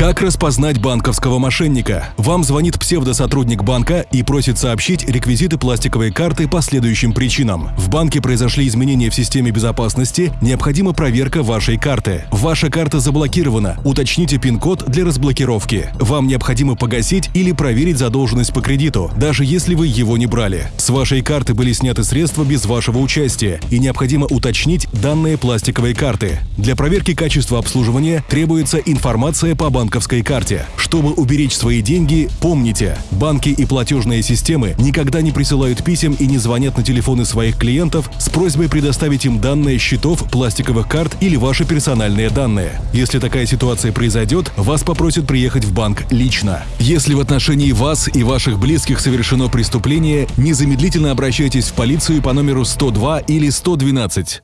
Как распознать банковского мошенника? Вам звонит псевдосотрудник банка и просит сообщить реквизиты пластиковой карты по следующим причинам. В банке произошли изменения в системе безопасности, необходима проверка вашей карты. Ваша карта заблокирована, уточните пин-код для разблокировки. Вам необходимо погасить или проверить задолженность по кредиту, даже если вы его не брали. С вашей карты были сняты средства без вашего участия и необходимо уточнить данные пластиковой карты. Для проверки качества обслуживания требуется информация по банковской банковской карте. Чтобы уберечь свои деньги, помните, банки и платежные системы никогда не присылают писем и не звонят на телефоны своих клиентов с просьбой предоставить им данные счетов, пластиковых карт или ваши персональные данные. Если такая ситуация произойдет, вас попросят приехать в банк лично. Если в отношении вас и ваших близких совершено преступление, незамедлительно обращайтесь в полицию по номеру 102 или 112.